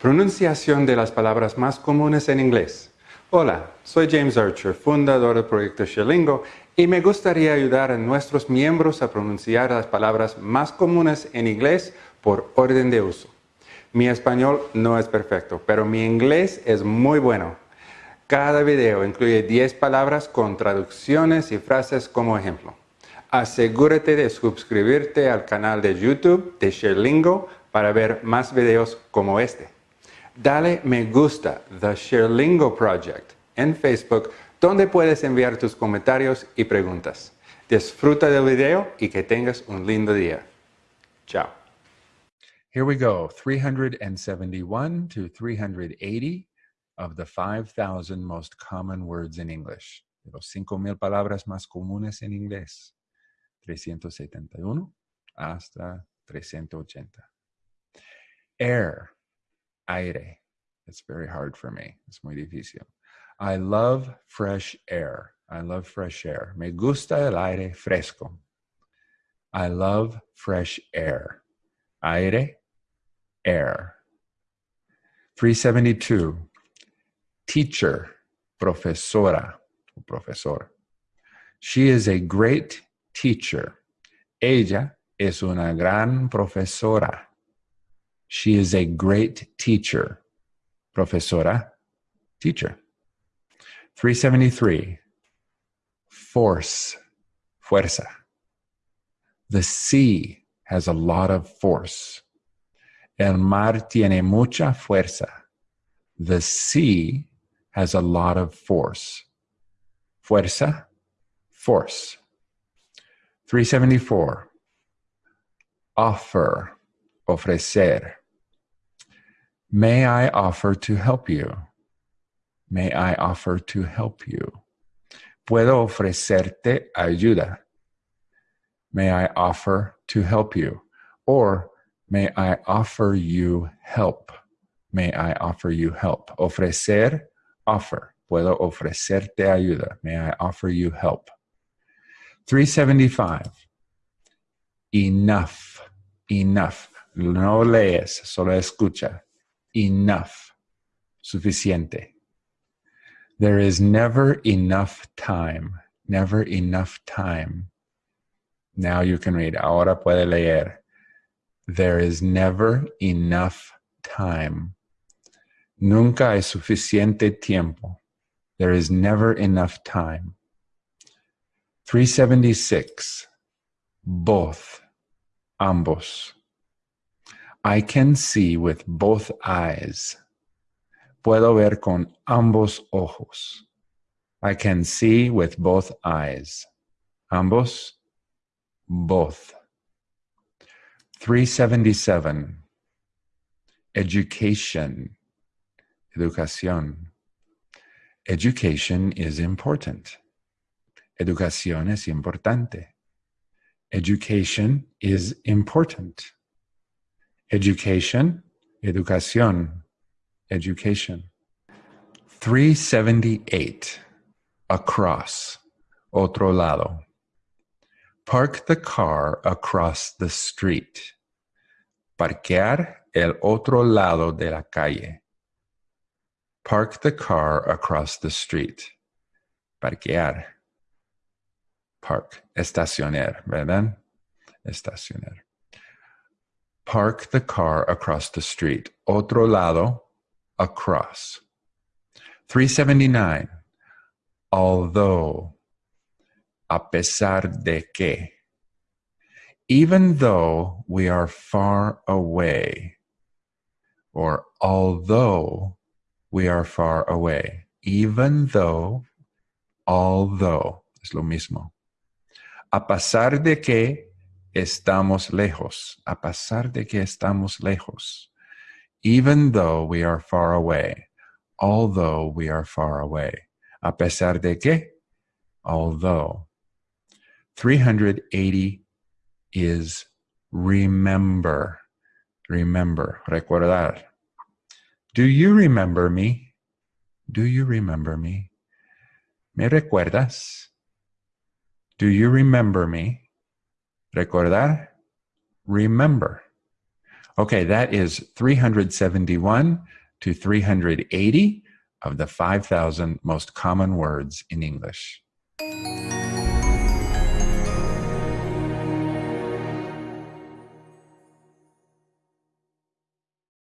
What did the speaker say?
Pronunciación de las palabras más comunes en inglés. Hola, soy James Archer, fundador del proyecto Sherlingo, y me gustaría ayudar a nuestros miembros a pronunciar las palabras más comunes en inglés por orden de uso. Mi español no es perfecto, pero mi inglés es muy bueno. Cada video incluye 10 palabras con traducciones y frases como ejemplo. Asegúrate de suscribirte al canal de YouTube de Sherlingo para ver más videos como este. Dale me gusta The Sherlingo Project en Facebook donde puedes enviar tus comentarios y preguntas. Disfruta del video y que tengas un lindo día. Chao. Here we go, 371 to 380 of the 5,000 most common words in English. De los 5,000 palabras más comunes en inglés. 371 hasta 380. Air, aire. It's very hard for me. It's muy difícil. I love fresh air. I love fresh air. Me gusta el aire fresco. I love fresh air. Aire, air. 372. Teacher, profesora, profesor. She is a great teacher. Ella es una gran profesora. She is a great teacher. Profesora, teacher. 373. Force, fuerza. The sea has a lot of force. El mar tiene mucha fuerza. The sea has a lot of force. Fuerza, force. 374. Offer, ofrecer. May I offer to help you? May I offer to help you? Puedo ofrecerte ayuda. May I offer to help you? Or may I offer you help? May I offer you help? Ofrecer, offer. Puedo ofrecerte ayuda. May I offer you help? 375. Enough. Enough. No lees, solo escucha. Enough. Suficiente. There is never enough time. Never enough time. Now you can read. Ahora puede leer. There is never enough time. Nunca hay suficiente tiempo. There is never enough time. 376. Both. Ambos. I can see with both eyes. Puedo ver con ambos ojos. I can see with both eyes. Ambos. Both. 377. Education. Educación. Education is important. Educación es importante. Education is important. Education, educación, education. 378. Across, otro lado. Park the car across the street. Parquear el otro lado de la calle. Park the car across the street. Parquear park, estacionar, ¿verdad? Estacionar. Park the car across the street. Otro lado, across. 379. Although, a pesar de que. Even though we are far away, or although we are far away. Even though, although, es lo mismo a pesar de que estamos lejos, a pesar de que estamos lejos, even though we are far away, although we are far away, a pesar de que, although. 380 is remember, remember, recordar. Do you remember me? Do you remember me? ¿Me recuerdas? Do you remember me? Recordar? Remember. Okay, that is 371 to 380 of the 5,000 most common words in English.